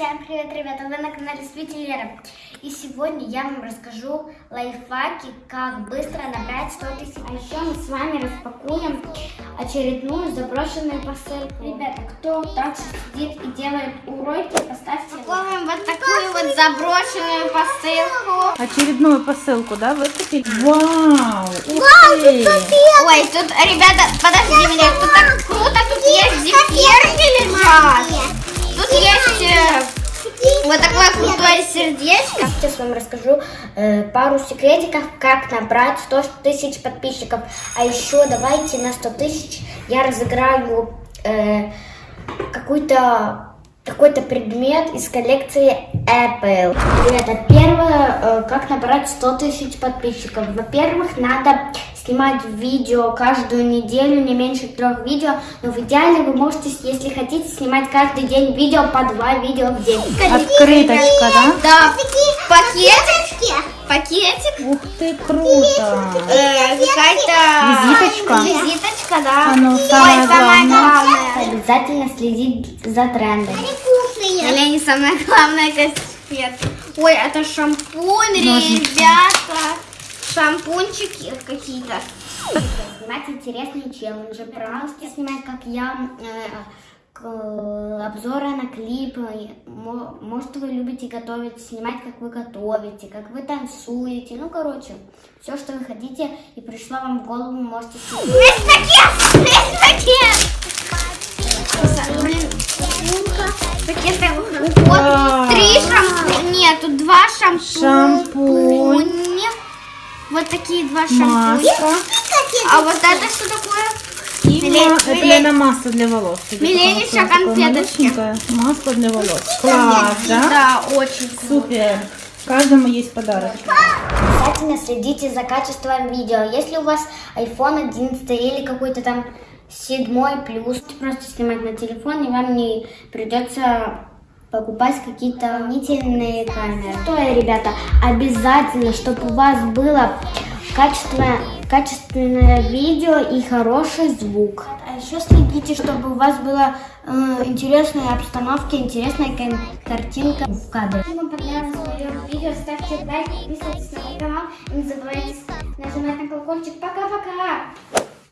Всем привет, ребята! Вы на канале Свити Лера. И сегодня я вам расскажу лайфхаки, как быстро набрать 100 тысяч. А еще мы с вами распакуем очередную заброшенную посылку. Ребята, кто так сидит и делает уроки, поставьте лайк. вот такую вот заброшенную посылку. Очередную посылку, да, выкупили? Вау! Ух ты! Ой, тут, ребята, подожди крутое сердечко. Сейчас вам расскажу э, пару секретиков, как набрать 100 тысяч подписчиков. А еще давайте на 100 тысяч я разыграю э, какой-то какой-то предмет из коллекции Apple. Ребята, первое, э, как набрать 100 тысяч подписчиков. Во-первых, надо снимать видео каждую неделю, не меньше трех видео. Но в идеале вы можете, если хотите, снимать каждый день видео по два видео в день. Открыточка, да? Да, пакетик. Пакетик. Ух ты, круто! Э, Какая-то Визиточка? Визиточка, да. А ну, Ой, самое самое главное. Обязательно следить за трендами. Или не самое главное, конфет. Ой, это шампунь, Ножницы. ребята. Шампунчики какие-то. Снимать интересные челленджи. Пожалуйста, снимать, как я, э, к- обзоры на клипы. Мо- Может, вы любите готовить, снимать, как вы готовите, как вы танцуете. Ну, короче, все, что вы хотите, и пришло вам в голову, можете снимать. Пакеты. Вот три шампуня. Нет, тут два шампуня. Шампунь. Вот такие два шампуня. А вот это что такое? Это, наверное, масло для волос. Тебе Милене такое еще конфеточки. малюсенькое Масло для волос. Класс, да? Да, очень круто. Супер. Каждому есть подарок. Обязательно следите за качеством видео. Если у вас iPhone 11 или какой-то там седьмой плюс, просто снимать на телефон, и вам не придется покупать какие-то дополнительные камеры. Что, ребята, обязательно, чтобы у вас было качественное, качественное видео и хороший звук. А еще следите, чтобы у вас была э, интересная обстановка, интересная картинка в кадре. Если вам понравилось видео, ставьте лайк, подписывайтесь на мой канал и не забывайте нажимать на колокольчик. Пока-пока!